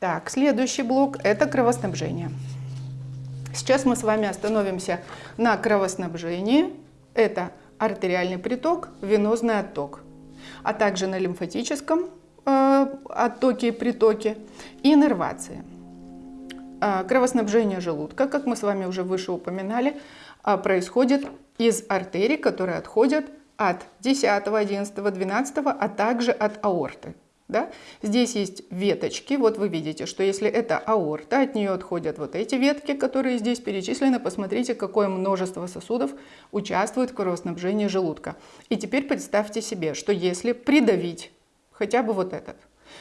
Так, следующий блок – это кровоснабжение. Сейчас мы с вами остановимся на кровоснабжении. Это артериальный приток, венозный отток, а также на лимфатическом э, оттоке и притоке и иннервации. Э, кровоснабжение желудка, как мы с вами уже выше упоминали, э, происходит из артерий, которые отходят от 10, 11, 12, а также от аорты. Да? Здесь есть веточки, вот вы видите, что если это аорта, от нее отходят вот эти ветки, которые здесь перечислены. Посмотрите, какое множество сосудов участвует в кровоснабжении желудка. И теперь представьте себе, что если придавить хотя бы вот этот,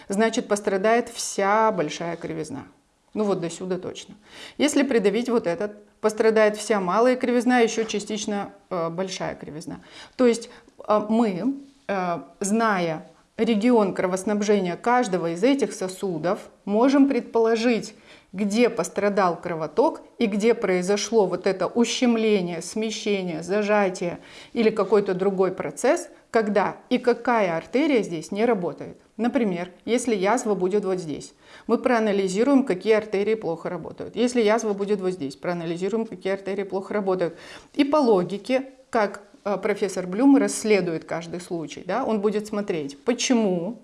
значит пострадает вся большая кривизна. Ну вот до сюда точно. Если придавить вот этот, пострадает вся малая кривизна, еще частично э, большая кривизна. То есть э, мы, э, зная регион кровоснабжения каждого из этих сосудов, можем предположить, где пострадал кровоток и где произошло вот это ущемление, смещение, зажатие или какой-то другой процесс, когда и какая артерия здесь не работает. Например, если язва будет вот здесь, мы проанализируем, какие артерии плохо работают. Если язва будет вот здесь, проанализируем, какие артерии плохо работают. И по логике, как профессор Блюм расследует каждый случай. Да? Он будет смотреть, почему,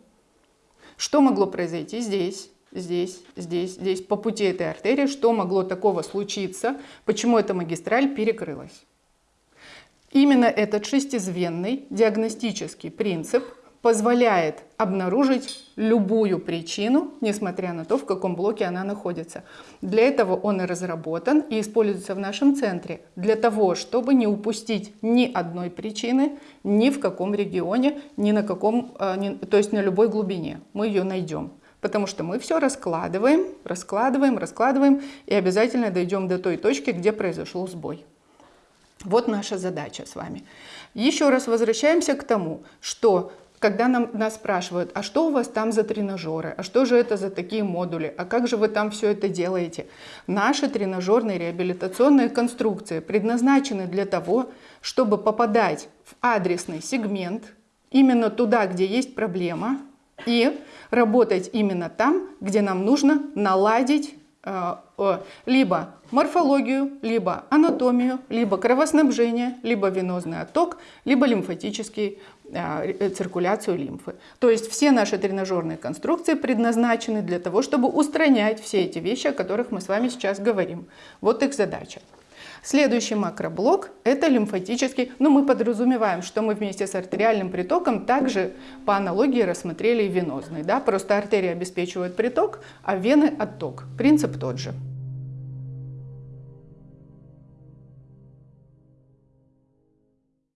что могло произойти здесь, здесь, здесь, здесь, по пути этой артерии, что могло такого случиться, почему эта магистраль перекрылась. Именно этот шестизвенный диагностический принцип позволяет обнаружить любую причину, несмотря на то, в каком блоке она находится. Для этого он и разработан и используется в нашем центре, для того, чтобы не упустить ни одной причины, ни в каком регионе, ни на каком, ни, то есть на любой глубине. Мы ее найдем. Потому что мы все раскладываем, раскладываем, раскладываем и обязательно дойдем до той точки, где произошел сбой. Вот наша задача с вами. Еще раз возвращаемся к тому, что когда нам, нас спрашивают, а что у вас там за тренажеры, а что же это за такие модули, а как же вы там все это делаете? Наши тренажерные реабилитационные конструкции предназначены для того, чтобы попадать в адресный сегмент, именно туда, где есть проблема, и работать именно там, где нам нужно наладить либо морфологию, либо анатомию, либо кровоснабжение, либо венозный отток, либо лимфатический э, циркуляцию лимфы. То есть все наши тренажерные конструкции предназначены для того, чтобы устранять все эти вещи, о которых мы с вами сейчас говорим. Вот их задача. Следующий макроблок – это лимфатический. Ну, мы подразумеваем, что мы вместе с артериальным притоком также по аналогии рассмотрели и венозный. Да? Просто артерии обеспечивают приток, а вены – отток. Принцип тот же.